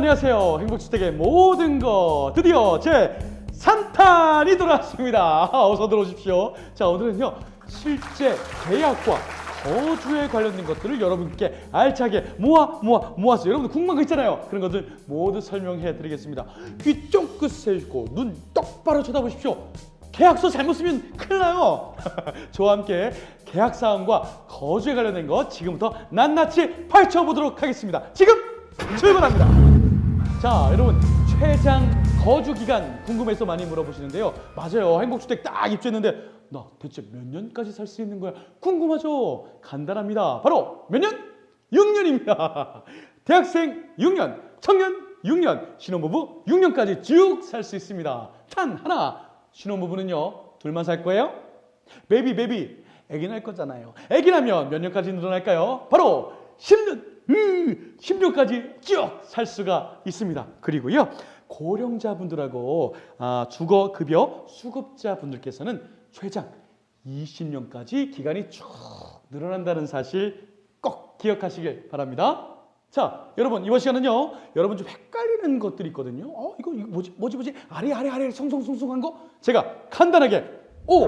안녕하세요. 행복주택의 모든 것 드디어 제 3탄이 돌아왔습니다. 어서 들어오십시오. 자 오늘은요 실제 계약과 거주에 관련된 것들을 여러분께 알차게 모아 모아 모았어요. 여러분들 궁금한 거 있잖아요. 그런 것들 모두 설명해 드리겠습니다. 귀 쫑긋 세우고 눈 똑바로 쳐다보십시오. 계약서 잘못 쓰면 큰일 나요. 저와 함께 계약 사항과 거주에 관련된 것 지금부터 낱낱이 파헤쳐보도록 하겠습니다. 지금 출발합니다. 자, 여러분 최장 거주 기간 궁금해서 많이 물어보시는데요. 맞아요. 행복주택 딱 입주했는데 나 대체 몇 년까지 살 수 있는 거야? 궁금하죠? 간단합니다. 바로 몇 년? 6년입니다. 대학생 6년, 청년 6년, 신혼부부 6년까지 쭉 살 수 있습니다. 단 하나, 신혼부부는요 둘만 살 거예요? 베비 베비, 애기 날 거잖아요. 애기 나면 몇 년까지 늘어날까요? 바로 10년. 10년까지 쭉 살 수가 있습니다. 그리고요 고령자분들하고 아, 주거급여 수급자분들께서는 최장 20년까지 기간이 쭉 늘어난다는 사실 꼭 기억하시길 바랍니다. 자, 여러분 이번 시간은요. 여러분 좀 헷갈리는 것들이 있거든요. 어, 이거, 이거 뭐지? 뭐지? 뭐지? 아래 아래 아래 송송송송한 거 제가 간단하게 O,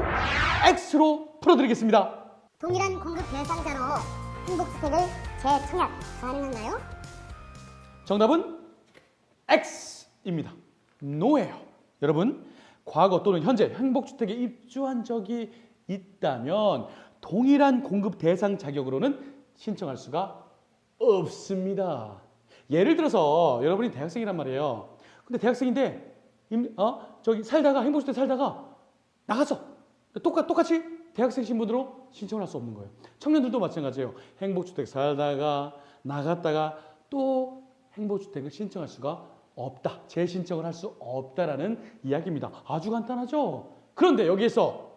X로 풀어드리겠습니다. 동일한 공급 대상자로 행복주택을 재청약 가능한가요? 정답은 X입니다. 노예요. 여러분, 과거 또는 현재 행복주택에 입주한 적이 있다면 동일한 공급 대상 자격으로는 신청할 수가 없습니다. 예를 들어서 여러분이 대학생이란 말이에요. 근데 대학생인데 임- 어? 저기 살다가 행복주택 살다가 나갔어. 똑같, 똑같이 대학생 신분으로 신청을 할 수 없는 거예요. 청년들도 마찬가지예요. 행복주택 살다가 나갔다가 또 행복주택을 신청할 수가 없다. 재신청을 할 수 없다라는 이야기입니다. 아주 간단하죠? 그런데 여기에서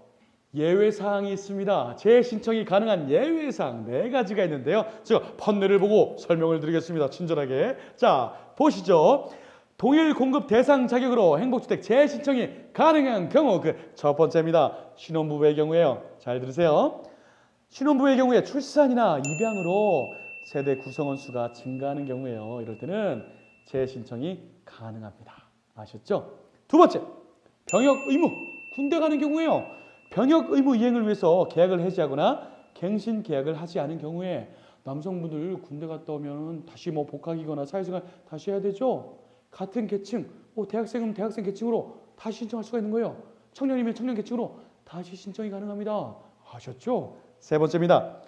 예외사항이 있습니다. 재신청이 가능한 예외사항 네 가지가 있는데요. 제가 판넬을 보고 설명을 드리겠습니다. 친절하게. 자, 보시죠. 동일 공급 대상 자격으로 행복주택 재신청이 가능한 경우 그 첫 번째입니다. 신혼부부의 경우에요. 잘 들으세요. 신혼부부의 경우에 출산이나 입양으로 세대 구성원 수가 증가하는 경우에요. 이럴 때는 재신청이 가능합니다. 아셨죠? 두 번째, 병역 의무. 군대 가는 경우에요. 병역 의무 이행을 위해서 계약을 해지하거나 갱신 계약을 하지 않은 경우에 남성분들 군대 갔다 오면 다시 뭐 복학이거나 사회생활 다시 해야 되죠. 같은 계층, 뭐 대학생이면 대학생 계층으로 다시 신청할 수가 있는 거예요. 청년이면 청년 계층으로 다시 신청이 가능합니다. 아셨죠? 세 번째입니다.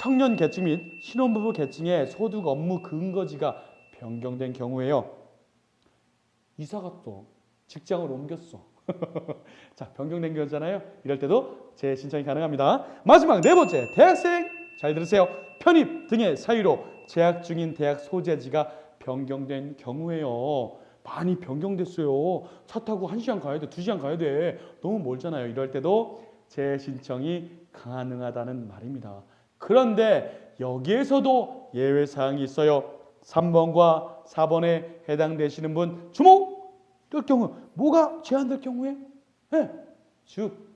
청년 계층 및 신혼부부 계층의 소득 업무 근거지가 변경된 경우에요. 이사 갔어. 직장을 옮겼어. 자, 변경된 거잖아요. 이럴 때도 재신청이 가능합니다. 마지막 네 번째, 대학생 잘 들으세요. 편입 등의 사유로 재학 중인 대학 소재지가 변경된 경우에요. 많이 변경됐어요. 차 타고 한 시간 가야 돼, 두 시간 가야 돼. 너무 멀잖아요. 이럴 때도 재신청이 가능하다는 말입니다. 그런데 여기에서도 예외 사항이 있어요. 3번과 4번에 해당되시는 분 주목! 될 경우 뭐가 제한될 경우에 예, 즉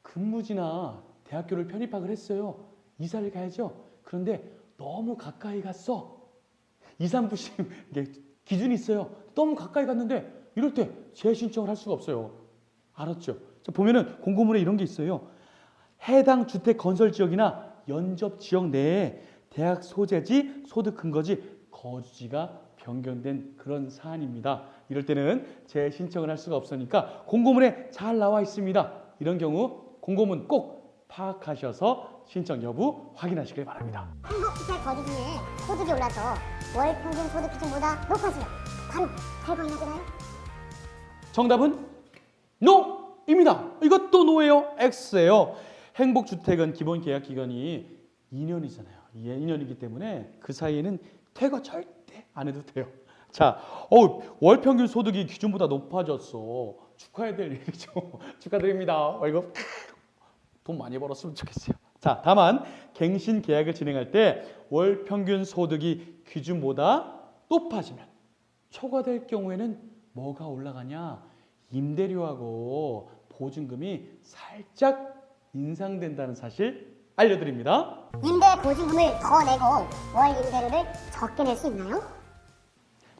근무지나 대학교를 편입학을 했어요. 이사를 가야죠. 그런데 너무 가까이 갔어. 2, 3부씩 이게 기준이 있어요. 너무 가까이 갔는데 이럴 때 재신청을 할 수가 없어요. 알았죠? 자, 보면은 공고문에 이런 게 있어요. 해당 주택 건설 지역이나 연접 지역 내에 대학 소재지, 소득 근거지, 거주지가 변경된 그런 사안입니다. 이럴 때는 재신청을 할 수가 없으니까 공고문에 잘 나와 있습니다. 이런 경우 공고문 꼭 파악하셔서 신청 여부 확인하시길 바랍니다. 행복주택 거주 중에 소득이 올라서 월 평균 소득 기준보다 높아지면 바로 탈거해야 되나요? 정답은 NO입니다. 이것도 노예요. X예요. 행복주택은 기본 계약 기간이 2년이잖아요. 2년이기 때문에 그 사이에는 퇴거 절대 안 해도 돼요. 자, 어, 월 평균 소득이 기준보다 높아졌어. 축하해야 될 일이죠. 축하드립니다. 월급 돈 많이 벌었으면 좋겠어요. 자, 다만 갱신 계약을 진행할 때 월 평균 소득이 기준보다 높아지면 초과될 경우에는 뭐가 올라가냐? 임대료하고 보증금이 살짝 인상된다는 사실 알려드립니다. 임대 보증금을 더 내고 월 임대료를 적게 낼 수 있나요?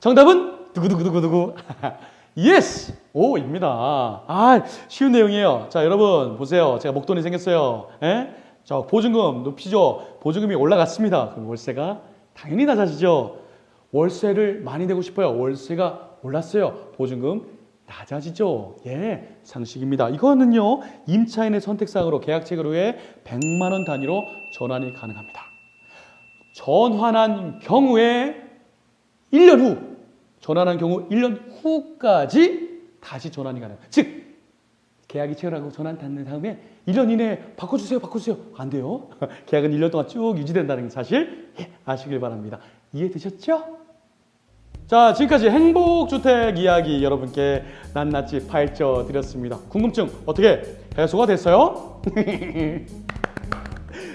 정답은 두구두구두구두구. Yes! O입니다. 아, 쉬운 내용이에요. 자, 여러분 보세요. 제가 목돈이 생겼어요. 예? 자, 보증금 높이죠. 보증금이 올라갔습니다. 그럼 월세가 당연히 낮아지죠. 월세를 많이 내고 싶어요. 월세가 올랐어요. 보증금 낮아지죠. 예, 상식입니다. 이거는요, 임차인의 선택사항으로 계약체결 후에 100만 원 단위로 전환이 가능합니다. 전환한 경우에 1년 후, 전환한 경우 1년 후까지 다시 전환이 가능. 즉, 계약이 체결하고 전환 닿는 다음에 1년 이내에 바꿔주세요, 바꿔주세요. 안 돼요. 계약은 1년 동안 쭉 유지된다는 사실 예, 아시길 바랍니다. 이해되셨죠? 자, 지금까지 행복주택 이야기 여러분께 낱낱이 파헤쳐 드렸습니다. 궁금증 어떻게 해소가 됐어요?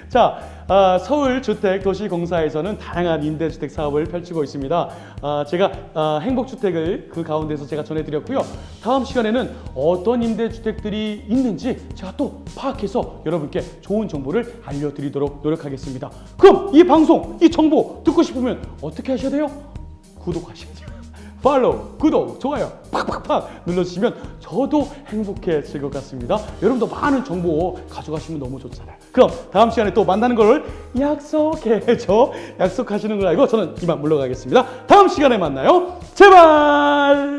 자, 아, 서울주택도시공사에서는 다양한 임대주택 사업을 펼치고 있습니다. 아, 제가 아, 행복주택을 그 가운데서 제가 전해드렸고요. 다음 시간에는 어떤 임대주택들이 있는지 제가 또 파악해서 여러분께 좋은 정보를 알려드리도록 노력하겠습니다. 그럼 이 방송, 이 정보 듣고 싶으면 어떻게 하셔야 돼요? 구독하시면 돼요. 팔로우, 구독, 좋아요 팍팍팍 눌러주시면 저도 행복해질 것 같습니다. 여러분도 많은 정보 가져가시면 너무 좋잖아요. 그럼 다음 시간에 또 만나는 걸 약속해줘. 약속하시는 걸 알고 저는 이만 물러가겠습니다. 다음 시간에 만나요. 제발!